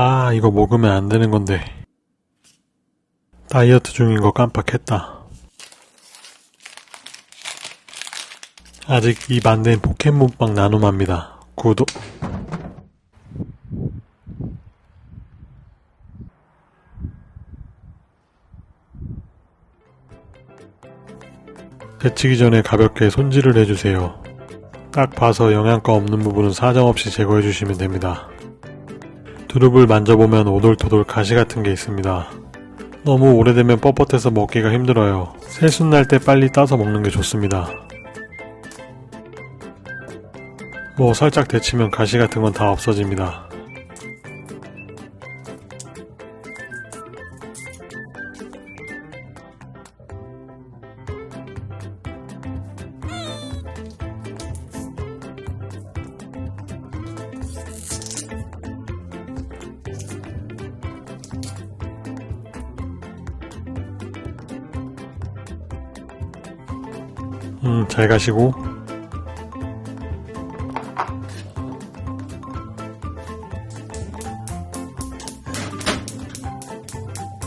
아 이거 먹으면 안 되는 건데. 다이어트 중인 거 깜빡했다. 아직 입 안 된 포켓몬빵 나눔합니다. 구독. 데치기 전에 가볍게 손질을 해주세요. 딱 봐서 영양가 없는 부분은 사정없이 제거해 주시면 됩니다 두릅을 만져보면 오돌토돌 가시 같은 게 있습니다. 너무 오래되면 뻣뻣해서 먹기가 힘들어요. 새순 날 때 빨리 따서 먹는 게 좋습니다. 뭐 살짝 데치면 가시 같은 건 다 없어집니다. 음, 잘 가시고.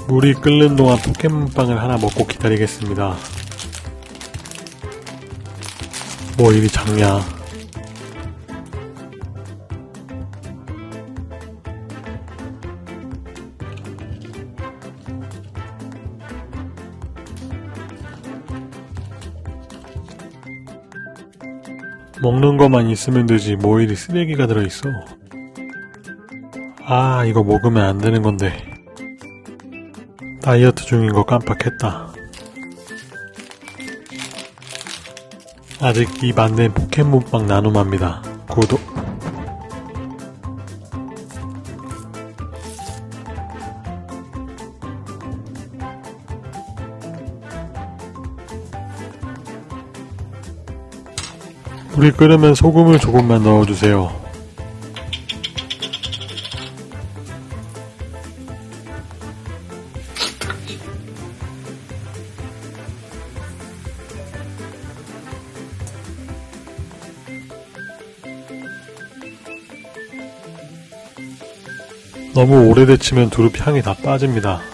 물이 끓는 동안 포켓몬빵을 하나 먹고 기다리겠습니다. 뭐 일이 작냐. 먹는 것만 있으면 되지 뭐 이리 쓰레기가 들어있어. 아 이거 먹으면 안 되는 건데. 다이어트 중인 거 깜빡했다. 아직 입 안 된 포켓몬빵 나눔합니다. 구독 물이 끓으면 소금을 조금만 넣어주세요. 너무 오래 데치면 두릅 향이 다 빠집니다.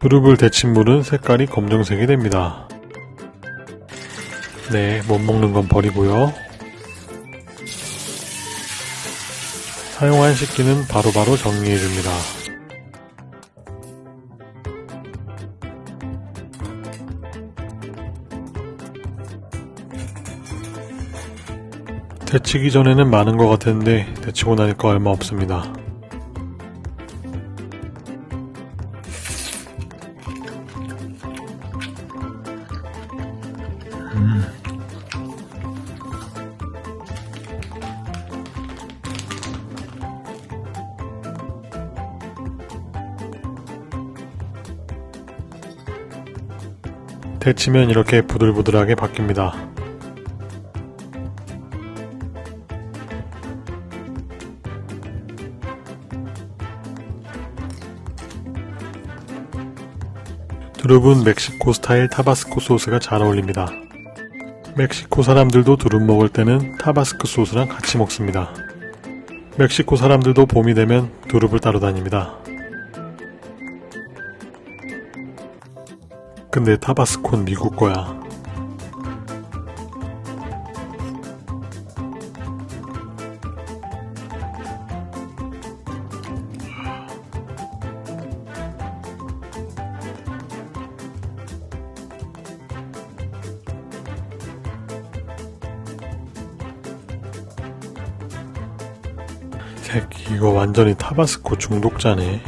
두릅을 데친 물은 색깔이 검정색이 됩니다. 네, 못 먹는 건 버리고요. 사용한 식기는 바로바로 정리해줍니다. 데치기 전에는 많은 것 같았는데 데치고 나니까 얼마 없습니다. 데치면 이렇게 부들부들하게 바뀝니다. 두릅은 멕시코 스타일 타바스코 소스가 잘 어울립니다. 멕시코 사람들도 두릅 먹을 때는 타바스코 소스랑 같이 먹습니다. 멕시코 사람들도 봄이 되면 두릅을 따러 다닙니다. 근데 타바스코는 미국 거야. 새끼 이거 완전히 타바스코 중독자네.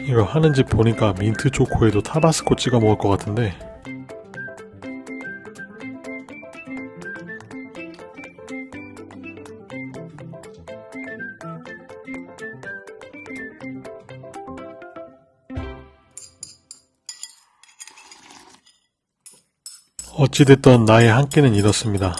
이거 하는 집 보니까 민트 초코에도 타바스코 찍어 먹을 것 같은데 어찌됐던 나의 한 끼는 이렇습니다.